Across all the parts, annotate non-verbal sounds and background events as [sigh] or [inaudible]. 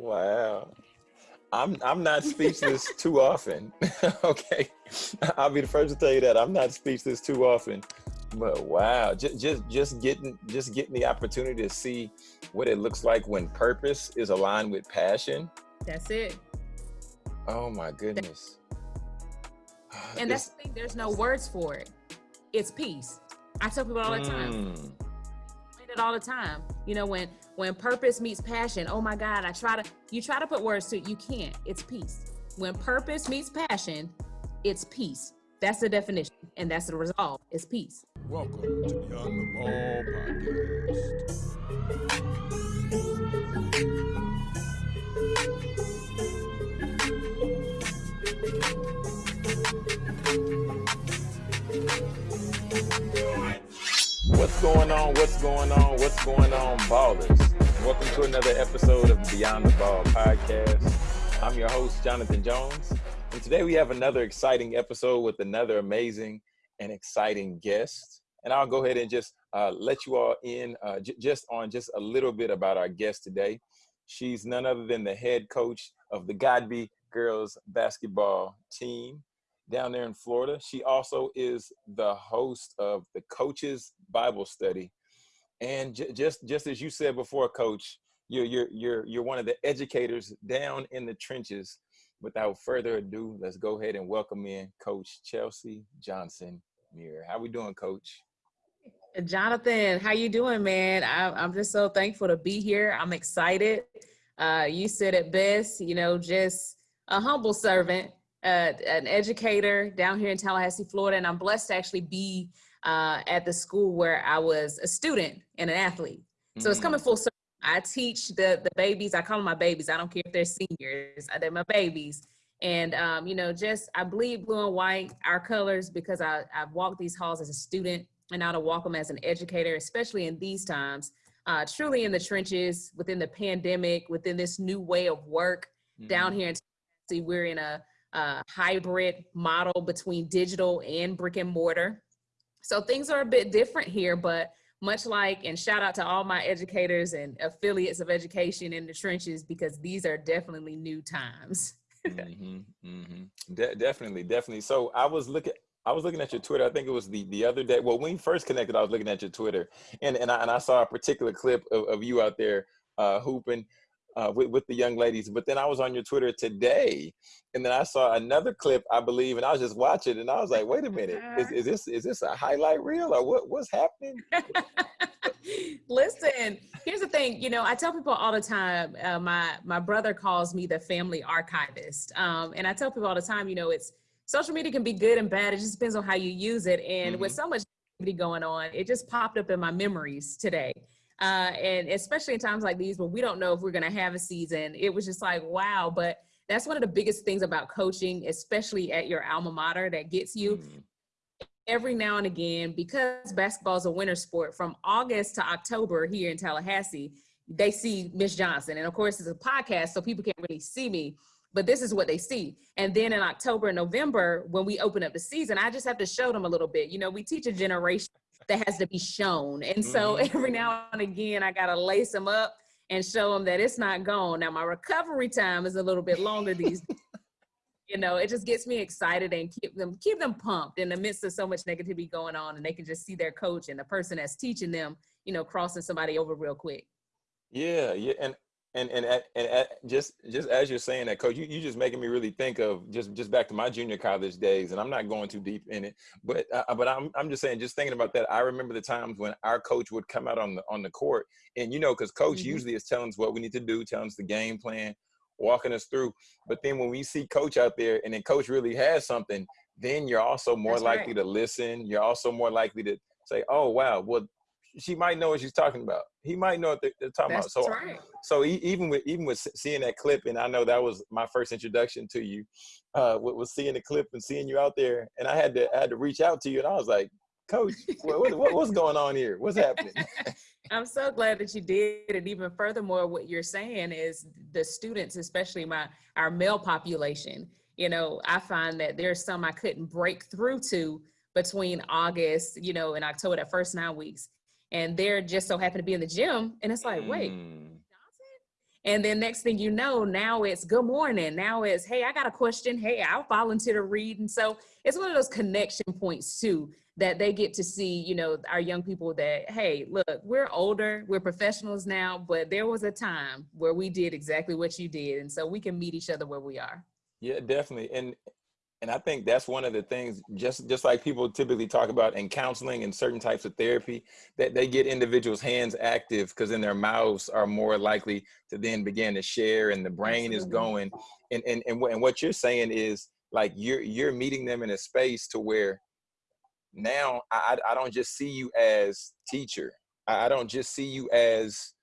Wow. I'm I'm not speechless too often. [laughs] okay, I'll be the first to tell you that I'm not speechless too often. But wow, just just just getting just getting the opportunity to see what it looks like when purpose is aligned with passion. That's it. Oh my goodness. And that's the thing. There's no words for it. It's peace. I tell people all the time. Mm. It all the time. You know when when purpose meets passion. Oh my God! I try to. You try to put words to it. You can't. It's peace. When purpose meets passion, it's peace. That's the definition, and that's the resolve. It's peace. Welcome to Beyond the Ball podcast. What's going on? What's going on? What's going on, ballers? Welcome to another episode of Beyond the Ball podcast. I'm your host, Jonathan Jones, and today we have another exciting episode with another amazing and exciting guest. And I'll go ahead and just uh, let you all in uh, j- just on just a little bit about our guest today. She's none other than the head coach of the Godby girls basketball team down there in Florida. She also is the host of the Coaches Bible Study. And just just as you said before, Coach, you're you're you're you're one of the educators down in the trenches. Without further ado, let's go ahead and welcome in Coach Chelsea Johnson Muir. How we doing, Coach? Jonathan, how you doing, man? I, am just so thankful to be here. I'm excited. Uh, you said it best, you know, just a humble servant, uh, an educator down here in Tallahassee, Florida, and I'm blessed to actually be uh, at the school where I was a student and an athlete. So mm. it's coming mm. full circle. I teach the the babies. I call them my babies. I don't care if they're seniors. They're my babies. And um, you know, just I bleed blue and white, our colors, because I I've walked these halls as a student and now to walk them as an educator, especially in these times, uh, truly in the trenches within the pandemic, within this new way of work mm-hmm. down here in Tennessee, we're in a, a hybrid model between digital and brick and mortar. So things are a bit different here, but much like, and shout out to all my educators and affiliates of education in the trenches, because these are definitely new times. mm-hmm, mm-hmm. De- definitely, definitely. So I was looking, I was looking at your Twitter. I think it was the the other day. Well, when we first connected, I was looking at your Twitter, and and I, and I saw a particular clip of, of you out there uh, hooping uh, with with the young ladies. But then I was on your Twitter today, and then I saw another clip, I believe, and I was just watching, and I was like, "Wait a minute, is, [laughs] is this is this a highlight reel or what what's happening?" [laughs] Listen, here's the thing. You know, I tell people all the time. Uh, my my brother calls me the family archivist, um, and I tell people all the time. You know, it's social media can be good and bad. It just depends on how you use it. And mm-hmm. with so much going on, it just popped up in my memories today. Uh, and especially in times like these where we don't know if we're going to have a season, it was just like, wow. But that's one of the biggest things about coaching, especially at your alma mater, that gets you. Mm-hmm. Every now and again, because basketball is a winter sport, from August to October here in Tallahassee, they see Miss Johnson. And of course, it's a podcast, so people can't really see me but this is what they see. And then in October and November, when we open up the season, I just have to show them a little bit. You know, we teach a generation that has to be shown. And so mm-hmm. every now and again, I got to lace them up and show them that it's not gone. Now, my recovery time is a little bit longer these days. [laughs] You know, it just gets me excited and keep them keep them pumped in the midst of so much negativity going on, and they can just see their coach and the person that's teaching them, you know, crossing somebody over real quick. Yeah, yeah, and and and and at, just just as you're saying that, coach, you you just making me really think of just just back to my junior college days, and I'm not going too deep in it, but uh, but I'm I'm just saying, just thinking about that, I remember the times when our coach would come out on the on the court, and you know, because coach mm-hmm. usually is telling us what we need to do, telling us the game plan, walking us through. But then when we see coach out there, and then coach really has something, then you're also more That's likely right. to listen. You're also more likely to say, "Oh wow, well she might know what she's talking about. He might know what they're, they're talking That's about. So, right. so even with even with seeing that clip, and I know that was my first introduction to you, uh, was seeing the clip and seeing you out there, and I had to I had to reach out to you, and I was like, Coach, what, what, what's going on here? What's happening? [laughs] I'm so glad that you did, and even furthermore, what you're saying is the students, especially my our male population. You know, I find that there's some I couldn't break through to between August, you know, and October, that first nine weeks and they're just so happen to be in the gym and it's like wait mm. And then next thing you know, now it's good morning. Now it's, hey, I got a question. Hey, I'll volunteer to read. And so it's one of those connection points too that they get to see, you know, our young people that, hey, look, we're older, we're professionals now, but there was a time where we did exactly what you did. And so we can meet each other where we are. Yeah, definitely. And and I think that's one of the things, just just like people typically talk about in counseling and certain types of therapy, that they get individuals' hands active because then their mouths are more likely to then begin to share and the brain is going. And, and, and, and what you're saying is like you're you're meeting them in a space to where now I, I don't just see you as teacher. I, I don't just see you as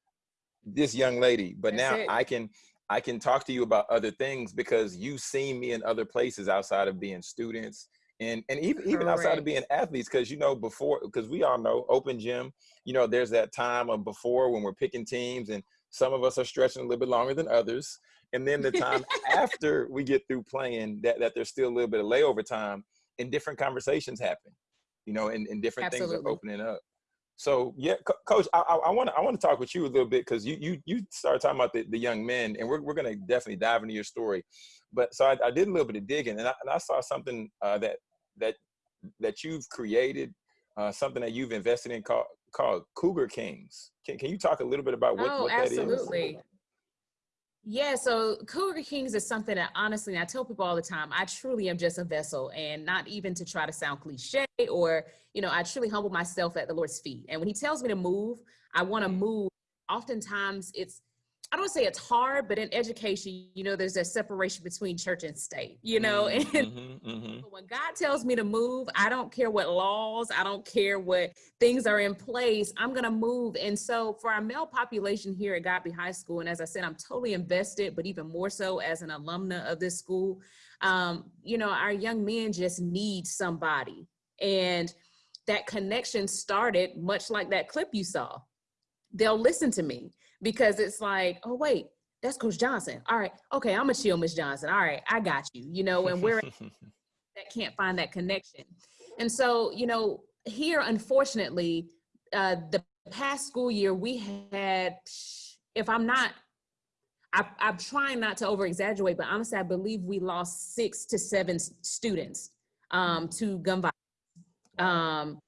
this young lady, but That's now it. I can I can talk to you about other things because you've seen me in other places outside of being students and and even even outside of being athletes because you know before because we all know open gym you know there's that time of before when we're picking teams and some of us are stretching a little bit longer than others and then the time [laughs] after we get through playing that that there's still a little bit of layover time and different conversations happen you know and, and different Absolutely. things are opening up so yeah, coach, I want to I want to talk with you a little bit because you you you started talking about the, the young men, and we're we're gonna definitely dive into your story. But so I, I did a little bit of digging, and I, and I saw something uh, that that that you've created, uh, something that you've invested in called called Cougar Kings. Can can you talk a little bit about what, oh, what that is? Absolutely. Yeah, so Cougar Kings is something that honestly, I tell people all the time, I truly am just a vessel and not even to try to sound cliche or, you know, I truly humble myself at the Lord's feet. And when he tells me to move, I want to move. Oftentimes it's I don't say it's hard, but in education, you know, there's a separation between church and state, you know, mm-hmm, [laughs] and mm-hmm, mm-hmm. when God tells me to move, I don't care what laws, I don't care what things are in place, I'm going to move. And so for our male population here at Godby High School, and as I said, I'm totally invested, but even more so as an alumna of this school, um, you know, our young men just need somebody. And that connection started much like that clip you saw. They'll listen to me because it's like, oh wait, that's Coach Johnson. All right, okay, I'm a chill, Miss Johnson. All right, I got you. You know, and we're [laughs] that can't find that connection. And so, you know, here, unfortunately, uh, the past school year we had, if I'm not, I, I'm trying not to over exaggerate, but honestly, I believe we lost six to seven students um, to gun violence. Um,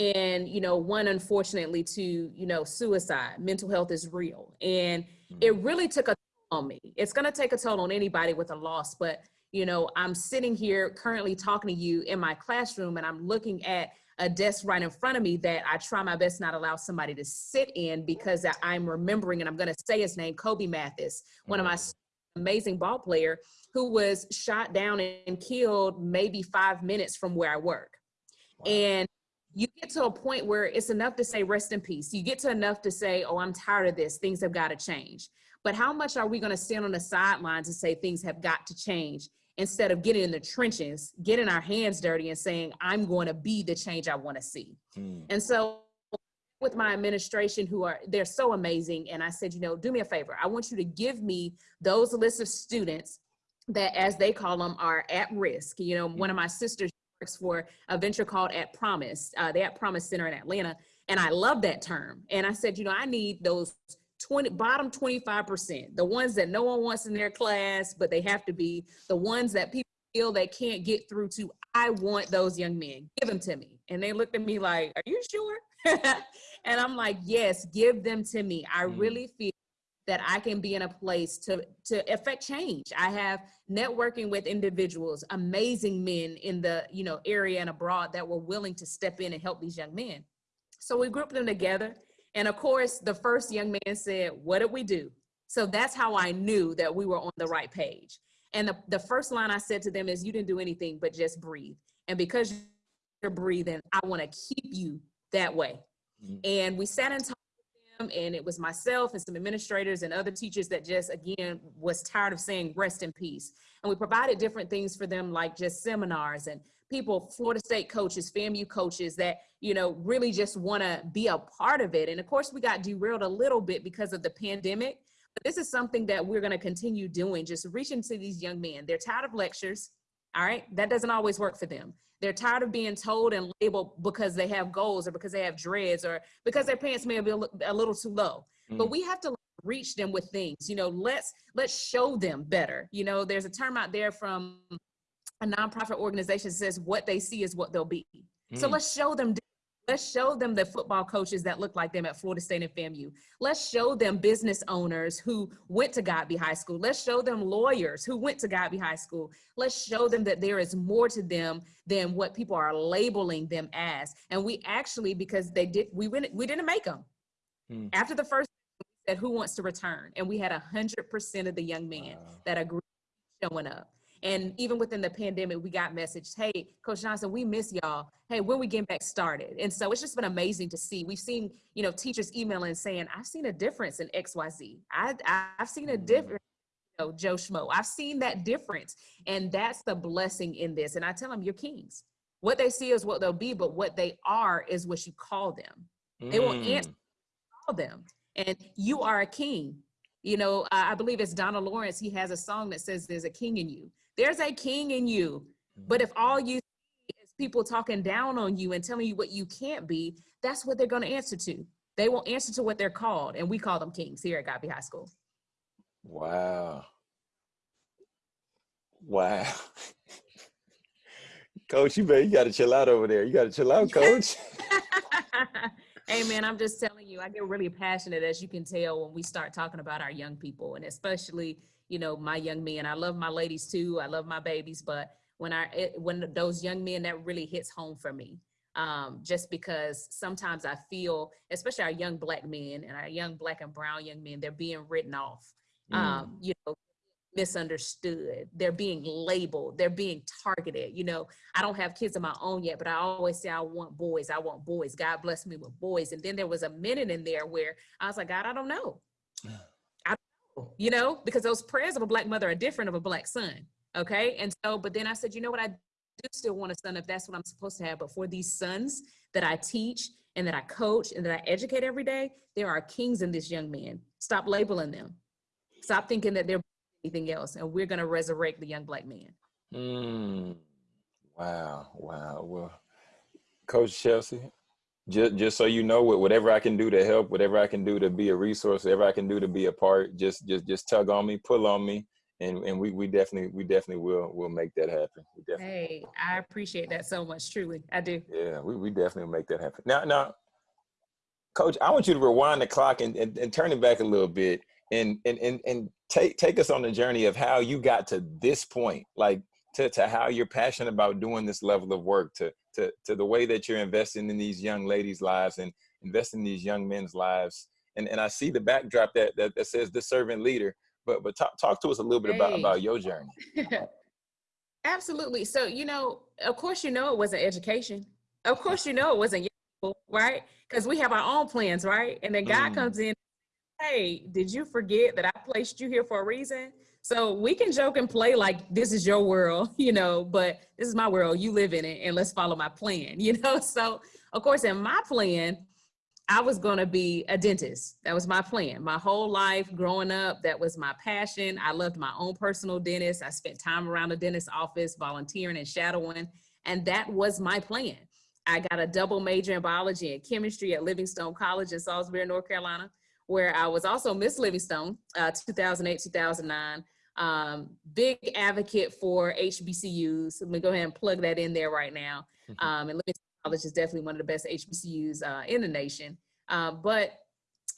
and you know one unfortunately to you know suicide. Mental health is real. And it mm-hmm. really took a toll on me. It's going to take a toll on anybody with a loss but you know i'm sitting here currently talking to you in my classroom and i'm looking at a desk right in front of me that i try my best not allow somebody to sit in because i'm remembering and i'm going to say his name kobe mathis one of my mm-hmm. amazing ball player who was shot down and killed maybe five minutes from where i work. And you get to a point where it's enough to say rest in peace. You get to enough to say, oh, I'm tired of this. Things have got to change. But how much are we going to stand on the sidelines and say things have got to change instead of getting in the trenches, getting our hands dirty and saying, I'm going to be the change I want to see. Hmm. And so with my administration who are, they're so amazing. And I said, you know, do me a favor. I want you to give me those lists of students that as they call them are at risk. You know, one of my sisters works for a venture called At Promise, uh, the At Promise Center in Atlanta. And I love that term. And I said, you know, I need those 20 bottom 25%, the ones that no one wants in their class, but they have to be the ones that people feel they can't get through to. I want those young men, give them to me. And they looked at me like, are you sure? [laughs] and I'm like, yes, give them to me. I mm. really feel that I can be in a place to, to affect change. I have networking with individuals, amazing men in the you know area and abroad that were willing to step in and help these young men. So we grouped them together. And of course, the first young man said, what did we do? So that's how I knew that we were on the right page. And the, the first line I said to them is, you didn't do anything but just breathe. And because you're breathing, I wanna keep you that way. Mm -hmm. And we sat and talked and it was myself and some administrators and other teachers that just again was tired of saying rest in peace. And we provided different things for them like just seminars and people florida state coaches famu coaches that you know really just want to be a part of it. And of course we got derailed a little bit because of the pandemic but this is something that we're going to continue doing just reaching to these young men. They're tired of lectures all right that doesn't always work for them they're tired of being told and labeled because they have goals or because they have dreads or because their pants may be a little too low. Mm. But we have to reach them with things. You know, let's let's show them better. You know, there's a term out there from a nonprofit organization that says what they see is what they'll be. Mm. So let's show them Let's show them the football coaches that look like them at Florida State and FAMU. Let's show them business owners who went to Godby High School. Let's show them lawyers who went to Godby High School. Let's show them that there is more to them than what people are labeling them as. And we actually, because they did, we went, we didn't make them. Hmm. After the first, said, who wants to return? And we had a hundred percent of the young men wow. that agreed showing up. And even within the pandemic, we got messaged, hey, Coach Johnson, we miss y'all. Hey, when we get back started? And so it's just been amazing to see. We've seen, you know, teachers emailing saying, I've seen a difference in XYZ. I, I've seen a mm-hmm. difference you know, Joe Schmo. I've seen that difference. And that's the blessing in this. And I tell them, you're kings. What they see is what they'll be, but what they are is what you call them. Mm. They will answer call them. And you are a king. You know, I believe it's Donald Lawrence. He has a song that says there's a king in you. There's a king in you. But if all you see is people talking down on you and telling you what you can't be, that's what they're going to answer to. They will answer to what they're called. And we call them kings here at Godby High School. Wow. Wow. [laughs] coach, you better, you got to chill out over there. You got to chill out, coach. [laughs] [laughs] hey man, I'm just telling you, I get really passionate as you can tell when we start talking about our young people and especially you know, my young men. I love my ladies too. I love my babies, but when I it, when those young men that really hits home for me. Um, just because sometimes I feel, especially our young black men and our young black and brown young men, they're being written off. Mm. Um, you know, misunderstood. They're being labeled. They're being targeted. You know, I don't have kids of my own yet, but I always say I want boys. I want boys. God bless me with boys. And then there was a minute in there where I was like, God, I don't know you know, because those prayers of a black mother are different of a black son. Okay. And so, but then I said, you know what? I do still want a son if that's what I'm supposed to have. But for these sons that I teach and that I coach and that I educate every day, there are kings in this young man. Stop labeling them. Stop thinking that they're anything else. And we're going to resurrect the young black man. Mm. Wow. Wow. Well, Coach Chelsea, just just so you know whatever i can do to help whatever i can do to be a resource whatever i can do to be a part just just just tug on me pull on me and and we we definitely we definitely will will make that happen. Hey i appreciate that so much truly. I do. Yeah we, we definitely make that happen. Now now coach i want you to rewind the clock and, and, and turn it back a little bit and and and, and take take us on the journey of how you got to this point. Like to, to how you're passionate about doing this level of work to to, to the way that you're investing in these young ladies' lives and investing in these young men's lives. And, and I see the backdrop that, that, that says the servant leader, but, but talk, talk to us a little bit hey. about, about your journey. [laughs] Absolutely. So, you know, of course, you know, it wasn't education. Of [laughs] course, you know, it wasn't, right? Because we have our own plans, right? And then God mm. comes in, hey, did you forget that I placed you here for a reason? So we can joke and play like this is your world, [laughs] you know, but this is my world. You live in it and let's follow my plan, [laughs] you know? So, of course, in my plan, I was going to be a dentist. That was my plan. My whole life growing up, that was my passion. I loved my own personal dentist. I spent time around the dentist office, volunteering and shadowing, and that was my plan. I got a double major in biology and chemistry at Livingstone College in Salisbury, North Carolina, where I was also Miss Livingstone, uh, 2008, 2009 um, big advocate for HBCUs. Let me go ahead and plug that in there right now. [laughs] Um, and Livingstone College is definitely one of the best HBCUs uh, in the nation. Uh, but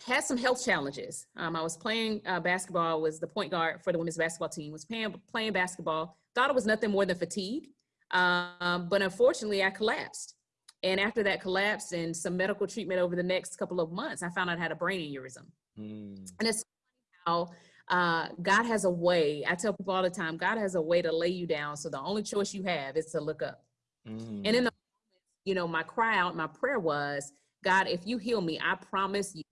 had some health challenges. Um, I was playing uh, basketball, was the point guard for the women's basketball team, was playing, playing basketball, thought it was nothing more than fatigue. Um, but unfortunately, I collapsed. And after that collapse and some medical treatment over the next couple of months, I found out I had a brain aneurysm. Mm. And it's how uh, God has a way. I tell people all the time, God has a way to lay you down. So the only choice you have is to look up. Mm. And in the, you know, my cry out, my prayer was, God, if you heal me, I promise you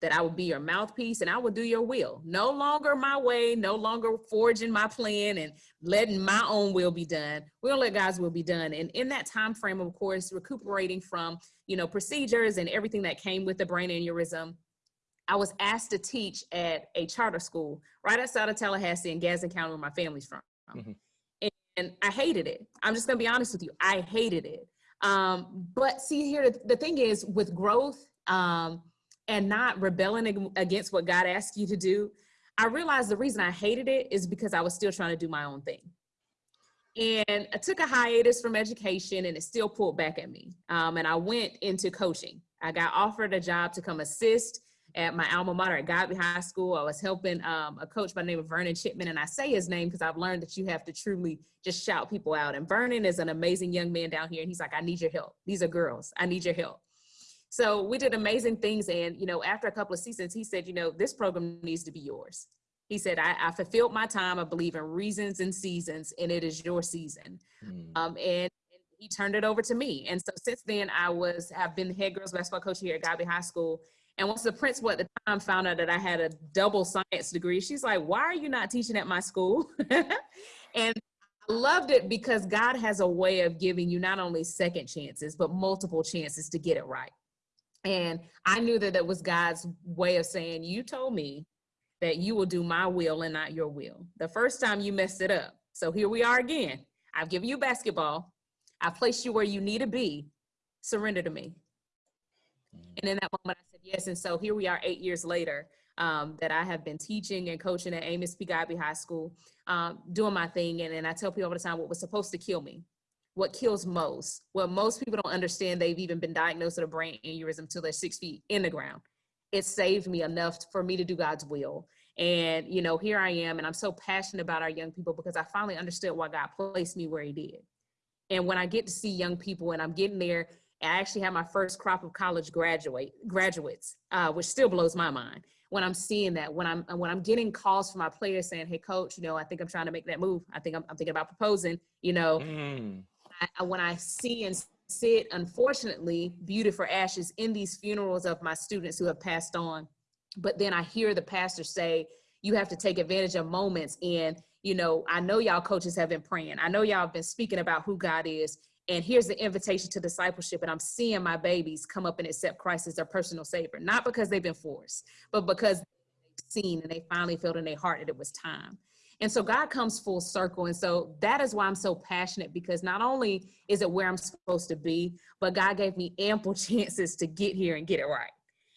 that I will be your mouthpiece and I will do your will. No longer my way, no longer forging my plan and letting my own will be done. We'll let God's will be done. And in that time frame, of course, recuperating from, you know, procedures and everything that came with the brain aneurysm, I was asked to teach at a charter school right outside of Tallahassee in Gadsden County where my family's from. Mm-hmm. And, and, I hated it. I'm just gonna be honest with you. I hated it. Um, but see here, the, the, thing is with growth um, and not rebelling against what God asked you to do, I realized the reason I hated it is because I was still trying to do my own thing. And I took a hiatus from education and it still pulled back at me. Um, and I went into coaching. I got offered a job to come assist at my alma mater at Godby High School. I was helping um, a coach by the name of Vernon Chipman. And I say his name because I've learned that you have to truly just shout people out. And Vernon is an amazing young man down here. And he's like, I need your help. These are girls. I need your help. So we did amazing things. And, you know, after a couple of seasons, he said, you know, this program needs to be yours. He said, I, I fulfilled my time. I believe in reasons and seasons, and it is your season. Mm. Um, and, and he turned it over to me. And so since then, I was, have been the head girls basketball coach here at Godby High School. And once the principal at the time found out that I had a double science degree, she's like, why are you not teaching at my school? [laughs] and I loved it because God has a way of giving you not only second chances, but multiple chances to get it right. And I knew that that was God's way of saying, you told me that you will do my will and not your will. The first time you messed it up. So here we are again. I've given you basketball. I've placed you where you need to be. Surrender to me. And in that moment, I said yes. And so here we are eight years later um, that I have been teaching and coaching at Amos P. Godby High School, um, doing my thing. And, and I tell people all the time what was supposed to kill me what kills most. What most people don't understand, they've even been diagnosed with a brain aneurysm until they're six feet in the ground. It saved me enough for me to do God's will. And, you know, here I am, and I'm so passionate about our young people because I finally understood why God placed me where He did. And when I get to see young people and I'm getting there, I actually have my first crop of college graduate graduates, uh, which still blows my mind when I'm seeing that. When I'm when I'm getting calls from my players saying, "Hey, coach, you know, I think I'm trying to make that move. I think I'm, I'm thinking about proposing." You know, mm. I, when I see and sit, unfortunately, beauty for ashes in these funerals of my students who have passed on. But then I hear the pastor say, you have to take advantage of moments. And, you know, I know y'all coaches have been praying. I know y'all have been speaking about who God is. And here's the invitation to discipleship. And I'm seeing my babies come up and accept Christ as their personal savior, not because they've been forced, but because they've seen and they finally felt in their heart that it was time. And so God comes full circle. And so that is why I'm so passionate because not only is it where I'm supposed to be, but God gave me ample [laughs] chances to get here and get it right.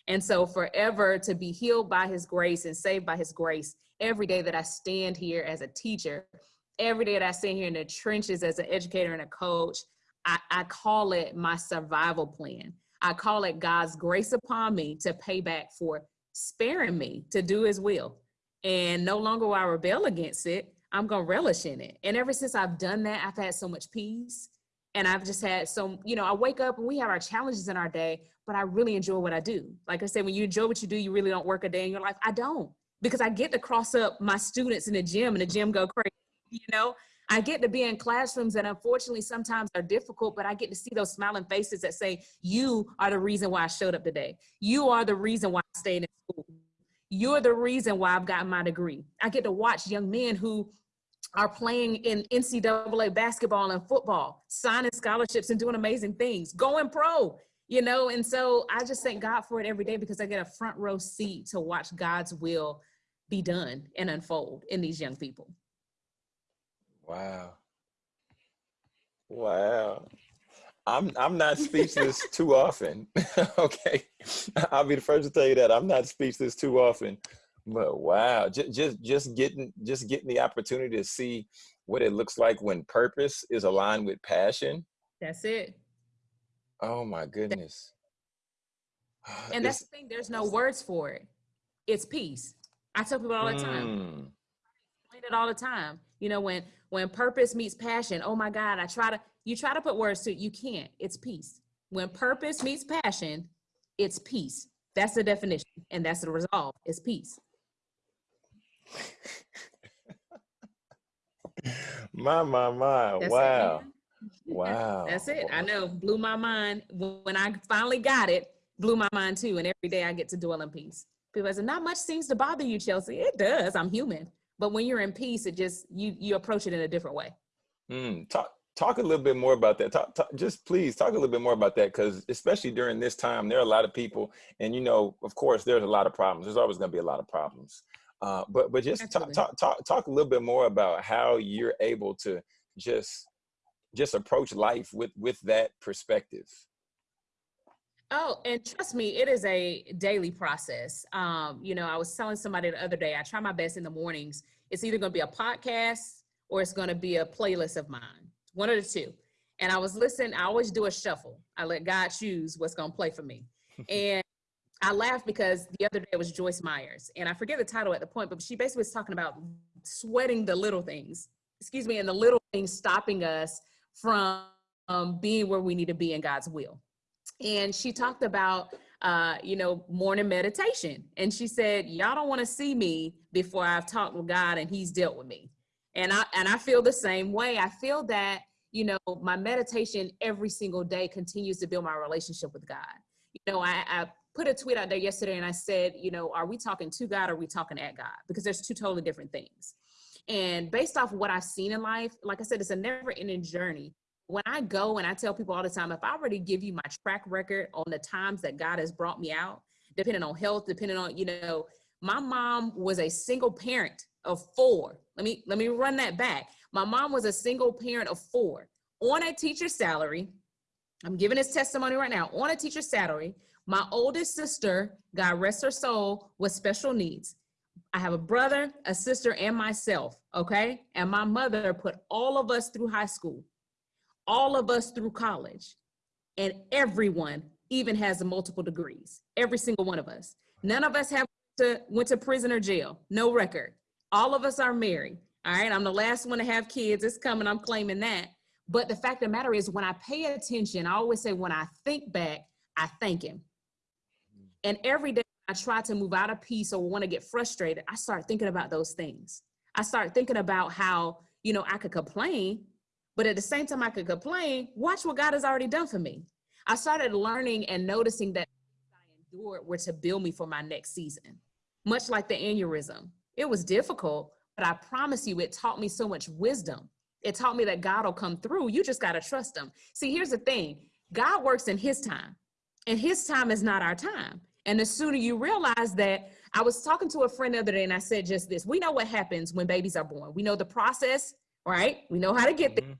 And so forever to be healed by his grace and saved by his grace every day that I stand here as a teacher, every day that I stand here in the trenches as an educator and a coach, I, I call it my survival plan. I call it God's grace upon me to pay back for sparing me to do his will and no longer will I rebel against it. I'm gonna relish in it. And ever since I've done that, I've had so much peace. And I've just had so, you know, I wake up and we have our challenges in our day, but I really enjoy what I do. Like I said, when you enjoy what you do, you really don't work a day in your life. I don't because I get to cross up my students in the gym and the gym go crazy, you know? I get to be in classrooms that unfortunately sometimes are difficult, but I get to see those smiling faces that say, you are the reason why I showed up today. You are the reason why I stayed in school you're the reason why I've gotten my degree. I get to watch young men who are playing in NCAA basketball and football, signing scholarships and doing amazing things, going pro, you know? And so I just thank God for it every day because I get a front row seat to watch God's will be done and unfold in these young people. Wow. Wow. I'm I'm not speechless [laughs] too often. [laughs] okay, I'll be the first to tell you that I'm not speechless too often. But wow, just just just getting just getting the opportunity to see what it looks like when purpose is aligned with passion. That's it. Oh my goodness. And that's the thing. There's no words for it. It's peace. I tell people all the time. Mm. It all the time. You know, when when purpose meets passion. Oh my God, I try to you try to put words to it, you can't. It's peace. When purpose meets passion, it's peace. That's the definition, and that's the resolve. It's peace. [laughs] my my my! That's wow, it, wow. That's it. I know. Blew my mind when I finally got it. Blew my mind too. And every day I get to dwell in peace. People say, "Not much seems to bother you, Chelsea." It does. I'm human. But when you're in peace, it just you you approach it in a different way. Mm, talk talk a little bit more about that. Talk, talk, just please talk a little bit more about that because especially during this time, there are a lot of people, and you know, of course, there's a lot of problems. There's always going to be a lot of problems. Uh, but but just talk, talk talk talk a little bit more about how you're able to just just approach life with with that perspective. Oh, and trust me, it is a daily process. Um, you know, I was telling somebody the other day, I try my best in the mornings. It's either going to be a podcast or it's going to be a playlist of mine, one of the two. And I was listening, I always do a shuffle. I let God choose what's going to play for me. [laughs] and I laughed because the other day it was Joyce Myers, and I forget the title at the point, but she basically was talking about sweating the little things, excuse me, and the little things stopping us from um, being where we need to be in God's will. And she talked about, uh, you know, morning meditation. And she said, y'all don't want to see me before I've talked with God and he's dealt with me. And I, and I feel the same way. I feel that, you know, my meditation every single day continues to build my relationship with God. You know, I, I put a tweet out there yesterday and I said, you know, are we talking to God or are we talking at God? Because there's two totally different things. And based off of what I've seen in life, like I said, it's a never ending journey. When I go and I tell people all the time, if I already give you my track record on the times that God has brought me out, depending on health, depending on, you know, my mom was a single parent of four. Let me let me run that back. My mom was a single parent of four on a teacher's salary. I'm giving this testimony right now on a teacher's salary my oldest sister, God rest her soul, was special needs. I have a brother, a sister, and myself, okay? And my mother put all of us through high school, all of us through college, and everyone even has multiple degrees, every single one of us. None of us have to, went to prison or jail, no record. All of us are married, all right? I'm the last one to have kids, it's coming, I'm claiming that. But the fact of the matter is when I pay attention, I always say when I think back, I thank him. And every day I try to move out of peace or want to get frustrated, I start thinking about those things. I start thinking about how, you know, I could complain, but at the same time I could complain, watch what God has already done for me. I started learning and noticing that I endured were to build me for my next season, much like the aneurysm. It was difficult, but I promise you, it taught me so much wisdom. It taught me that God will come through. You just got to trust him. See, here's the thing God works in his time, and his time is not our time. And the sooner you realize that, I was talking to a friend the other day and I said just this, we know what happens when babies are born. We know the process, right? We know how to get there. Mm-hmm.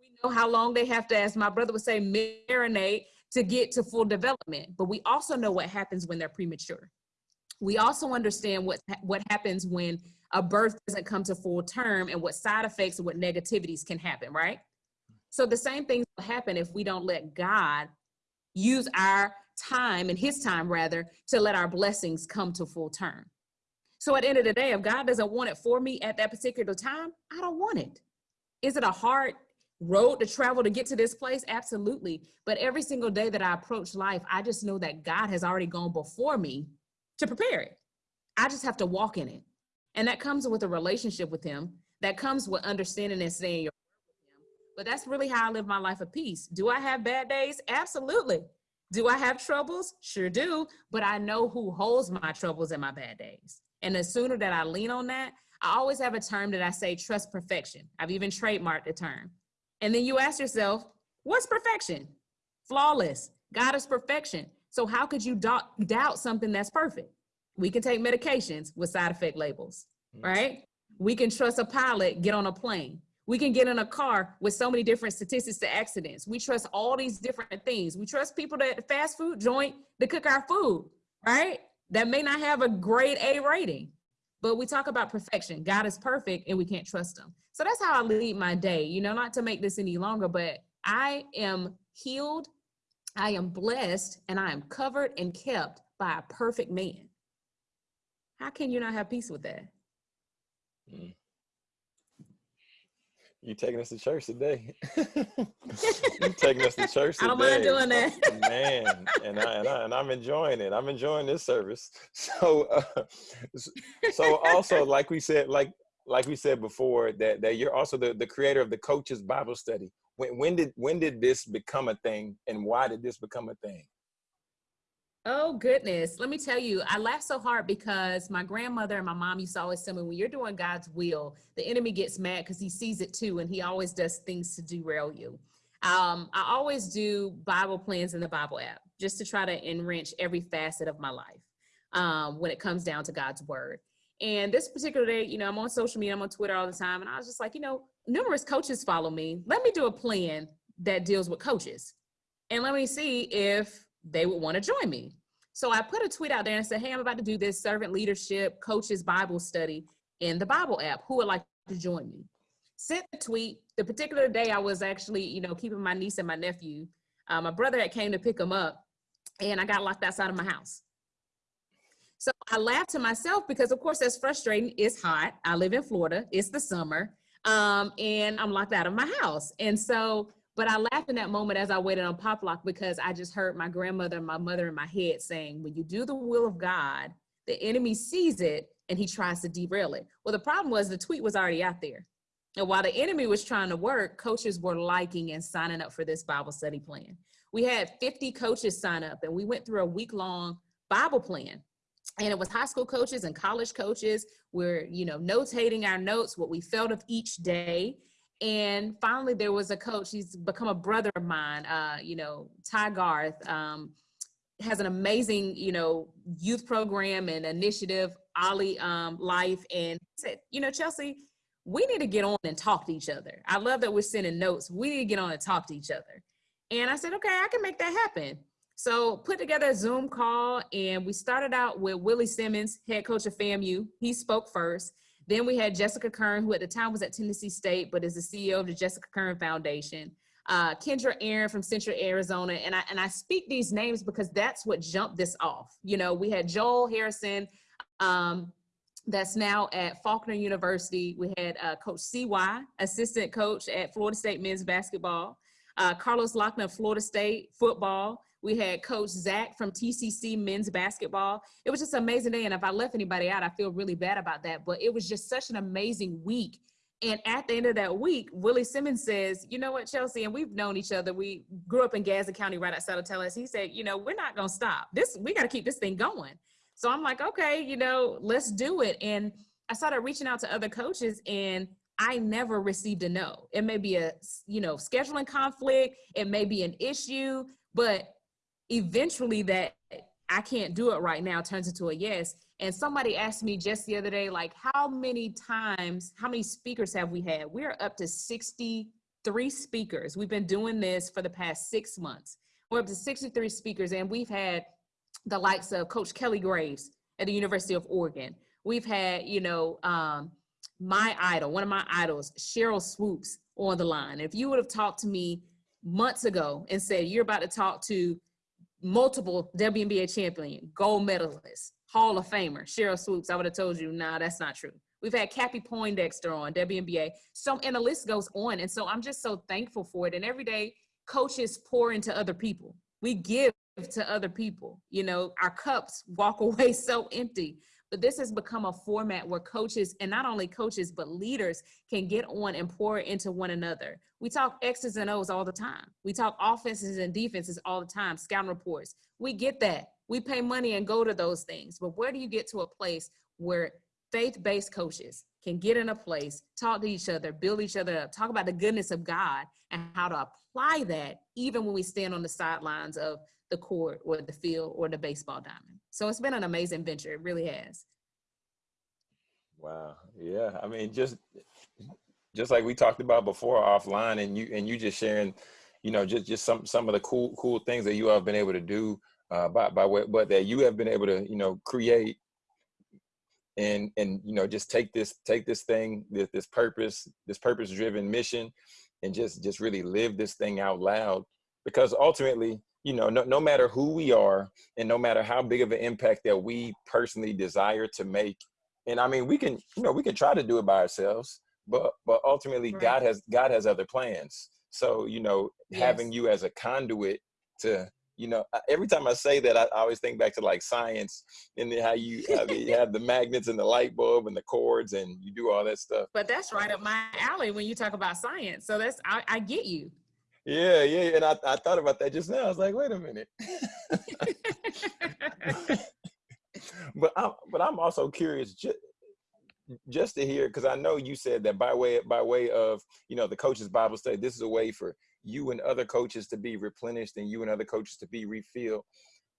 We know how long they have to, as my brother would say, marinate to get to full development. But we also know what happens when they're premature. We also understand what, what happens when a birth doesn't come to full term and what side effects and what negativities can happen, right? So the same things will happen if we don't let God use our time and his time rather to let our blessings come to full term. So at the end of the day, if God doesn't want it for me at that particular time, I don't want it. Is it a hard road to travel to get to this place? Absolutely. But every single day that I approach life, I just know that God has already gone before me to prepare it. I just have to walk in it. And that comes with a relationship with him. That comes with understanding and saying your but that's really how I live my life of peace. Do I have bad days? Absolutely. Do I have troubles? Sure do, but I know who holds my troubles and my bad days. And the sooner that I lean on that, I always have a term that I say trust perfection. I've even trademarked the term. And then you ask yourself, what's perfection? Flawless. God is perfection. So how could you doubt something that's perfect? We can take medications with side effect labels, mm. right? We can trust a pilot, get on a plane. We can get in a car with so many different statistics to accidents. We trust all these different things. We trust people at the fast food joint to cook our food, right? That may not have a grade A rating, but we talk about perfection. God is perfect and we can't trust him. So that's how I lead my day, you know, not to make this any longer, but I am healed, I am blessed, and I am covered and kept by a perfect man. How can you not have peace with that? Mm. You taking us to church today? [laughs] you taking us to church today? I don't mind doing that, [laughs] man. And I, and I and I'm enjoying it. I'm enjoying this service. [laughs] So, uh, so also like we said, like like we said before, that that you're also the the creator of the Coaches Bible Study. When when did when did this become a thing, and why did this become a thing? Oh goodness. Let me tell you, I laugh so hard because my grandmother and my mom used to always tell me when you're doing God's will, the enemy gets mad because he sees it too and he always does things to derail you. Um, I always do Bible plans in the Bible app just to try to enrich every facet of my life um, when it comes down to God's word. And this particular day, you know, I'm on social media, I'm on Twitter all the time, and I was just like, you know, numerous coaches follow me. Let me do a plan that deals with coaches. And let me see if they would want to join me. So I put a tweet out there and said, Hey, I'm about to do this servant leadership coaches Bible study in the Bible app. Who would like to join me? Sent the tweet. The particular day I was actually, you know, keeping my niece and my nephew. Uh, my brother had came to pick them up and I got locked outside of my house. So I laughed to myself because of course that's frustrating. It's hot. I live in Florida. It's the summer. Um, and I'm locked out of my house. And so but I laughed in that moment as I waited on Pop Lock because I just heard my grandmother and my mother in my head saying, when you do the will of God, the enemy sees it and he tries to derail it. Well, the problem was the tweet was already out there. And while the enemy was trying to work, coaches were liking and signing up for this Bible study plan. We had 50 coaches sign up and we went through a week long Bible plan. And it was high school coaches and college coaches. We're, you know, notating our notes, what we felt of each day and finally there was a coach he's become a brother of mine uh, you know ty garth um, has an amazing you know youth program and initiative ollie um, life. And said you know chelsea we need to get on and talk to each other. I love that we're sending notes. We need to get on and talk to each other. And i said okay i can make that happen. So put together a zoom call and we started out with willie simmons head coach of famu he spoke first then we had Jessica Kern, who at the time was at Tennessee State, but is the CEO of the Jessica Kern Foundation. Uh, Kendra Aaron from Central Arizona. And I, and I speak these names because that's what jumped this off. You know, we had Joel Harrison, um, that's now at Faulkner University. We had uh, Coach CY, assistant coach at Florida State men's basketball. Uh, Carlos Locklyn, Florida State football. We had Coach Zach from TCC men's basketball. It was just an amazing day. And if I left anybody out, I feel really bad about that. But it was just such an amazing week. And at the end of that week, Willie Simmons says, you know what, Chelsea, and we've known each other. We grew up in Gadsden County right outside of Tallahassee. He said, you know, we're not going to stop. This, we got to keep this thing going. So I'm like, okay, you know, let's do it. And I started reaching out to other coaches and I never received a no. It may be a, you know, scheduling conflict. It may be an issue, but eventually that I can't do it right now turns into a yes. And somebody asked me just the other day, like, how many times, how many speakers have we had? We're up to 63 speakers. We've been doing this for the past six months. We're up to 63 speakers, and we've had the likes of Coach Kelly Graves at the University of Oregon. We've had, you know, um, my idol, one of my idols, Sheryl Swoopes, on the line. If you would have talked to me months ago and said, you're about to talk to multiple WNBA champion, gold medalist, Hall of Famer, Sheryl Swoopes, I would have told you, nah, that's not true. We've had Cappie Pondexter on WNBA. So, and the list goes on. And so I'm just so thankful for it. And every day, coaches pour into other people. We give to other people. You know, our cups walk [laughs] away so empty. But this has become a format where coaches, and not only coaches, but leaders can get on and pour into one another. We talk X's and O's all the time. We talk offenses and defenses all the time, scouting reports. We get that. We pay money and go to those things. But where do you get to a place where faith-based coaches can get in a place, talk to each other, build each other up, talk about the goodness of God and how to apply that even when we stand on the sidelines of the court or the field or the baseball diamond. So it's been an amazing venture. It really has. Wow. Yeah. I mean, just just like we talked about before offline, and you and you just sharing, you know, just just some some of the cool cool things that you have been able to do uh, by by what but that you have been able to you know create and and you know just take this take this thing this this purpose this purpose driven mission and just just really live this thing out loud because ultimately you know, no, no matter who we are and no matter how big of an impact that we personally desire to make, and I mean, we can, you know, we can try to do it by ourselves, but, but ultimately right. God has, God has other plans. So, you know, yes. having you as a conduit to, you know, every time I say that, I, I always think back to like science and how you, you [laughs] have the magnets and the light bulb and the cords and you do all that stuff. But that's right up my alley when you talk about science. So that's, I, I get you. Yeah, yeah, and I, I thought about that just now. I was like, wait a minute. [laughs] but I'm but I'm also curious just just to hear because I know you said that by way by way of you know the coaches Bible study, this is a way for you and other coaches to be replenished and you and other coaches to be refilled.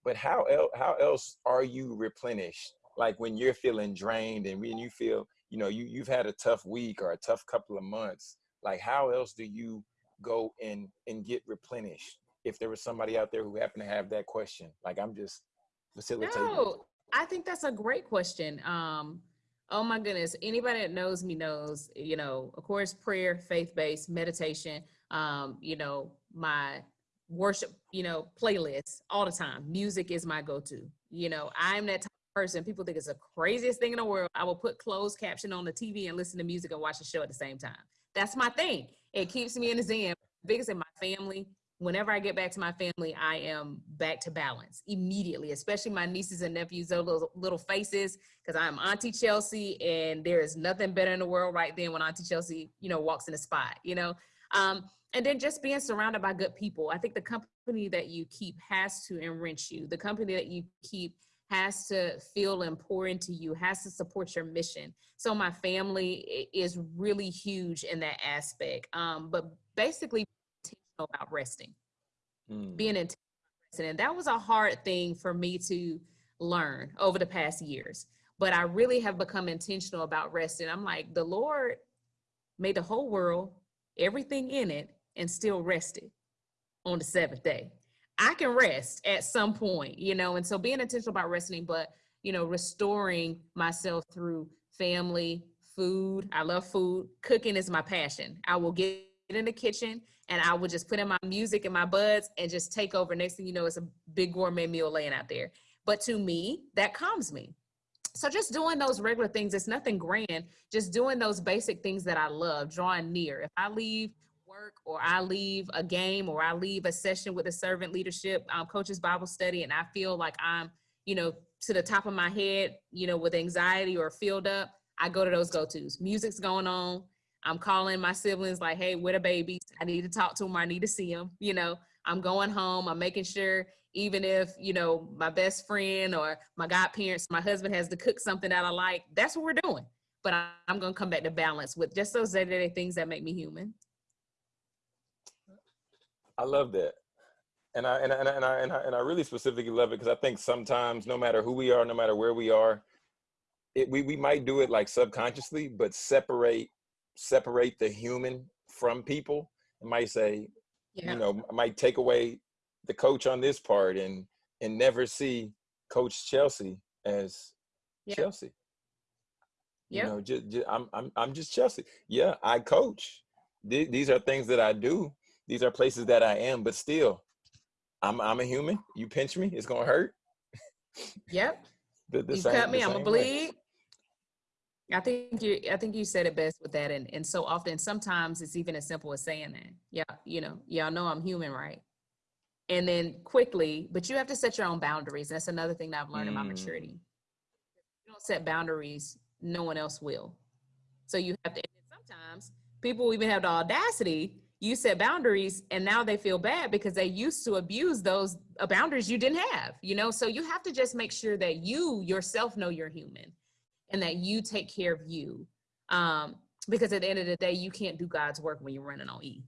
But how else how else are you replenished? Like when you're feeling drained and when you feel you know you you've had a tough week or a tough couple of months. Like how else do you go and and get replenished if there was somebody out there who happened to have that question. Like I'm just facilitating. No, I think that's a great question. Um, oh my goodness, anybody that knows me knows, you know, of course, prayer, faith-based meditation, um, you know, my worship, you know, playlists all the time. Music is my go-to. You know, I'm that type person. People think it's the craziest thing in the world. I will put closed caption on the TV and listen to music and watch the show at the same time. That's my thing. It keeps me in the zen. Biggest in my family, whenever I get back to my family, I am back to balance immediately, especially my nieces and nephews, those little, little faces, because I'm Auntie Chelsea, and there is nothing better in the world right then when Auntie Chelsea, you know, walks in the spot, you know. Um, and then just being surrounded by good people. I think the company that you keep has to enrich you. The company that you keep has to feel and pour into you, has to support your mission. So my family is really huge in that aspect. Um, but basically intentional about resting, mm. being intentional. And that was a hard thing for me to learn over the past years. But I really have become intentional about resting. I'm like, the Lord made the whole world, everything in it, and still rested on the seventh day. I can rest at some point, you know, and so being intentional about resting, but, you know, restoring myself through family, food. I love food. Cooking is my passion. I will get in the kitchen and I will just put in my music and my buds and just take over. Next thing you know, it's a big gourmet meal laying out there. But to me, that calms me. So just doing those regular things, it's nothing grand, just doing those basic things that I love, drawing near. If I leave work or I leave a game or I leave a session with a servant leadership um, coaches Bible study and I feel like I'm, you know, to the top of my head, you know, with anxiety or filled up, I go to those go-tos. Music's going on, I'm calling my siblings like, hey, where the babies? I need to talk to them. I need to see them. You know, I'm going home. I'm making sure even if, you know, my best friend or my godparents, my husband has to cook something that I like, that's what we're doing. But I'm going to come back to balance with just those day-to-day things that make me human. I love that. And I, and I, and I, and I, and I, and I really specifically love it because I think sometimes no matter who we are, no matter where we are, it, we, we might do it like subconsciously, but separate separate the human from people. It might say, yeah. you know, might take away the coach on this part and and never see Coach Chelsea as yeah. Chelsea. Yeah. You know, just, just, I'm I'm I'm just Chelsea. Yeah, I coach. Th these are things that I do. These are places that I am, but still, I'm I'm a human. You pinch me, it's gonna hurt. Yep. [laughs] the, the you same, cut me, I'm gonna bleed. I think you I think you said it best with that and and so often sometimes it's even as simple as saying that. Yeah, you know, y'all know I'm human, right? And then quickly, but you have to set your own boundaries. That's another thing that I've learned mm. in my maturity. If you don't set boundaries, no one else will. So you have to sometimes people even have the audacity you set boundaries and now they feel bad because they used to abuse those uh, boundaries you didn't have you know so you have to just make sure that you yourself know you're human and that you take care of you. Um, because at the end of the day, you can't do God's work when you're running on E.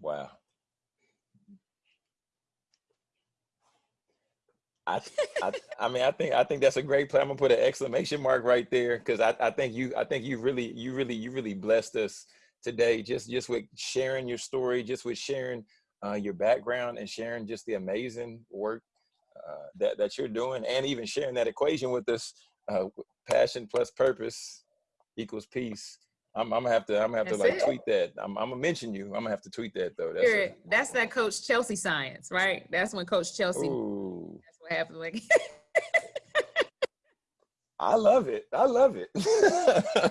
Wow. I, I, I mean, I think I think that's a great plan. I'm gonna put an exclamation mark right there because I, I think you I think you really you really you really blessed us today just just with sharing your story, just with sharing uh, your background and sharing just the amazing work uh, that that you're doing, and even sharing that equation with us. Uh, passion plus purpose equals peace. I'm, I'm, gonna have to. I'm gonna have That's to like it. tweet that. I'm, I'm, gonna mention you. I'm gonna have to tweet that though. That's, That's that Coach Chelsea science, right? That's when Coach Chelsea. Ooh. What happened. Like. I love it. I love it. I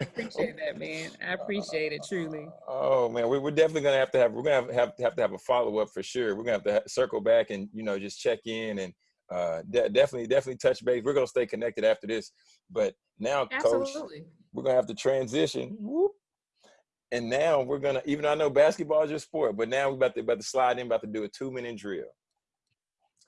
appreciate that, man. I appreciate it truly. Oh man, we, are definitely gonna have to have. We're gonna have, have, have to have a follow up for sure. We're gonna have to circle back and you know just check in and uh, de definitely definitely touch base. We're gonna stay connected after this. But now, Absolutely. coach, we're gonna have to transition. Whoop. And now we're gonna. Even though I know basketball is your sport, but now we're about to about to slide in, about to do a two minute drill.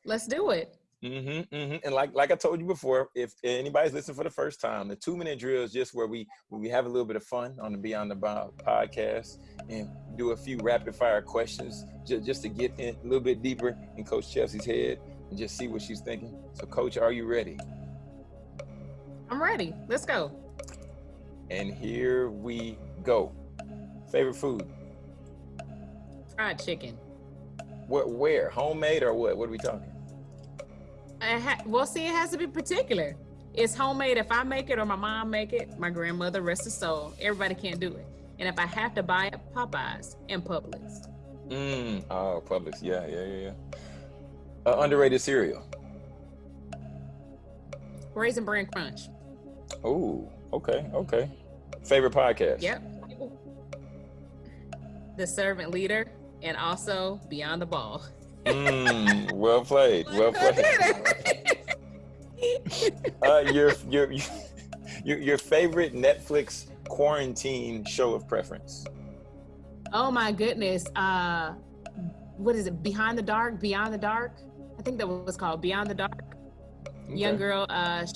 Let's do it. Mm-hmm, mm-hmm. And like like I told you before, if anybody's listening for the first time, the two minute drill is just where we where we have a little bit of fun on the Beyond the Ball podcast and do a few rapid fire questions just, just to get in a little bit deeper in Coach Chelsea's head and just see what she's thinking. So, Coach, are you ready? I'm ready. Let's go. And here we go. Favorite food? fried chicken. What? Where? Homemade or what? What are we talking? Well, see, it has to be particular. It's homemade if I make it or my mom make it. My grandmother, rest her soul. Everybody can't do it. And if I have to buy it, Popeyes and Publix. Mm. Oh, Publix. Yeah, yeah, yeah, yeah. Uh, underrated cereal. Raisin Bran Crunch. Oh, okay, okay. Favorite podcast. Yep. The Servant Leader and also Beyond the Ball. Mm, well played. Well played. [laughs] uh, your your your your favorite Netflix quarantine show of preference. Oh my goodness. Uh what is it? Behind the Dark? Beyond the Dark? I think that was called Beyond the Dark. Okay. Young girl uh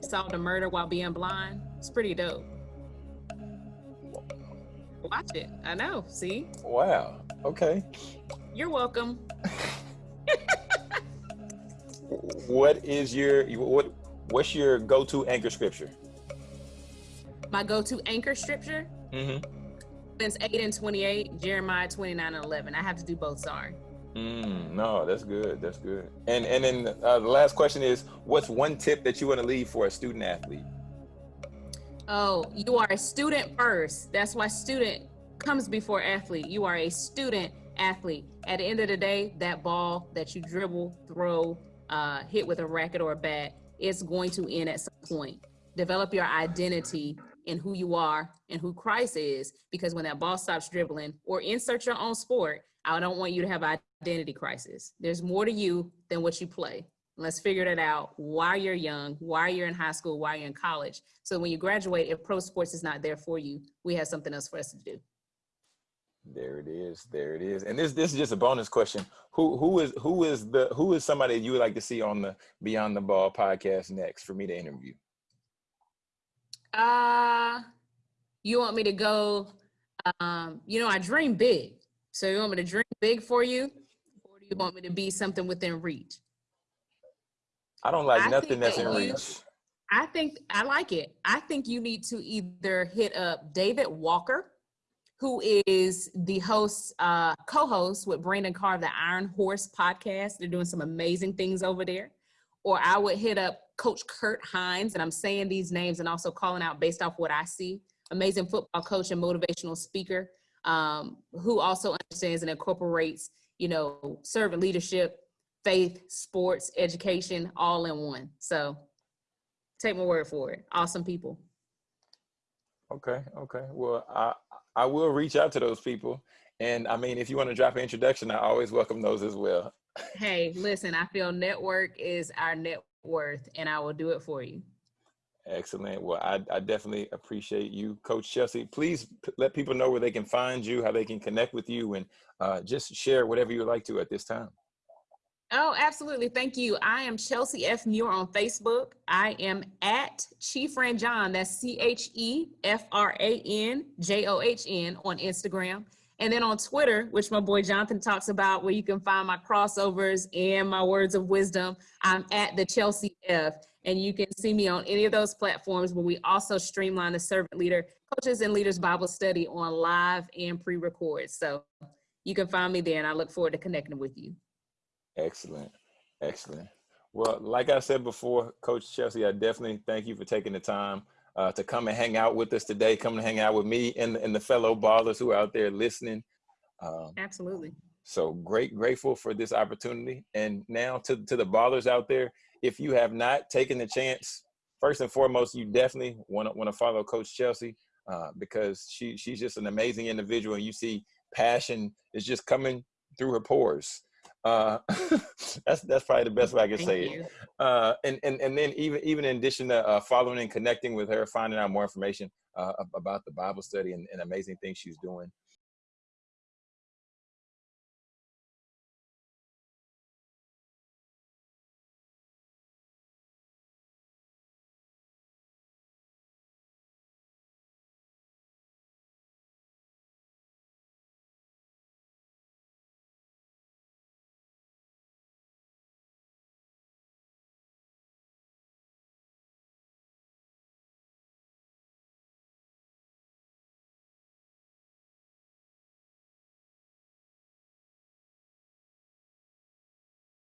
solved a murder while being blind. It's pretty dope. Watch it. I know. See? Wow. Okay. You're welcome. What is your what what's your go-to anchor scripture? My go-to anchor scripture, Mm-hmm. Romans 8 and 28, Jeremiah 29 and 11. I have to do both, sorry. Mm, no, that's good. That's good. And and then uh, the last question is, what's one tip that you want to leave for a student athlete? Oh, you are a student first. That's why student comes before athlete. You are a student athlete. At the end of the day, that ball that you dribble, throw, uh, hit with a racket or a bat, it's going to end at some point. Develop your identity in who you are and who Christ is, because when that ball stops dribbling or insert your own sport, I don't want you to have identity crisis. There's more to you than what you play. Let's figure that out while you're young, while you're in high school, while you're in college. So when you graduate, if pro sports is not there for you, we have something else for us to do. There it is. There it is. And this this is just a bonus question. Who who is who is the who is somebody you would like to see on the Beyond the Ball podcast next for me to interview? Uh, you want me to go, um, you know, I dream big. So you want me to dream big for you? Or do you want me to be something within reach? I don't like I nothing that's that in you- reach. I think I like it. I think you need to either hit up David Walker, who is the host, uh, co-host with Brandon Carr of the Iron Horse podcast. They're doing some amazing things over there. Or I would hit up Coach Kurt Hines, and I'm saying these names and also calling out based off what I see. Amazing football coach and motivational speaker, um, who also understands and incorporates, you know, servant leadership, faith, sports, education, all in one. So take my word for it. Awesome people. Okay, okay. Well, I I will reach out to those people. And I mean, if you want to drop an introduction, I always welcome those as well. Hey, listen, I feel network is our net worth, and I will do it for you. Excellent. Well, I, I definitely appreciate you, Coach Chelsea. Please let people know where they can find you, how they can connect with you, and uh, just share whatever you would like to at this time. Oh, absolutely. Thank you. I am Chelsea F. Muir on Facebook. I am at Chief Ran John. That's C H E F R A N J O H N on Instagram. And then on Twitter, which my boy Jonathan talks about, where you can find my crossovers and my words of wisdom, I'm at the Chelsea F. And you can see me on any of those platforms where we also streamline the servant leader coaches and leaders Bible study on live and pre record. So you can find me there, and I look forward to connecting with you. Excellent. Excellent. Well, like I said before, Coach Chelsea, I definitely thank you for taking the time uh, to come and hang out with us today, come and hang out with me and, and the fellow ballers who are out there listening. Um, Absolutely. so great, grateful for this opportunity. And now to, to the ballers out there, if you have not taken the chance, first and foremost, you definitely want to want to follow Coach Chelsea uh, because she she's just an amazing individual, and you see passion is just coming through her pores. Uh, [laughs] that's that's probably the best way I can Thank say it. Uh, and and and then even even in addition to uh, following and connecting with her, finding out more information uh, about the Bible study and, and amazing things she's doing.